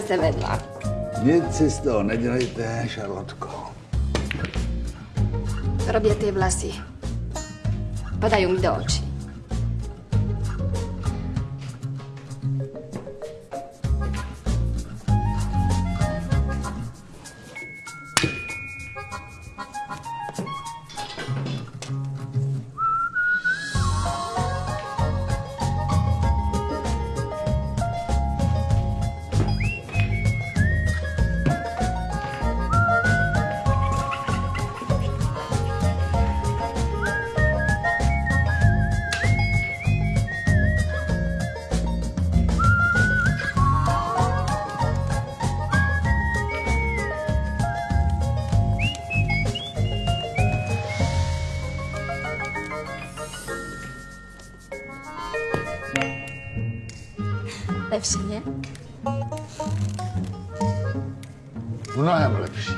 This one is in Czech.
se vedla. Nic si z toho nedělejte, Šarlotko. Robě ty vlasy. Padají mi do očí. Hepsini. Günah ya böyle bir şey.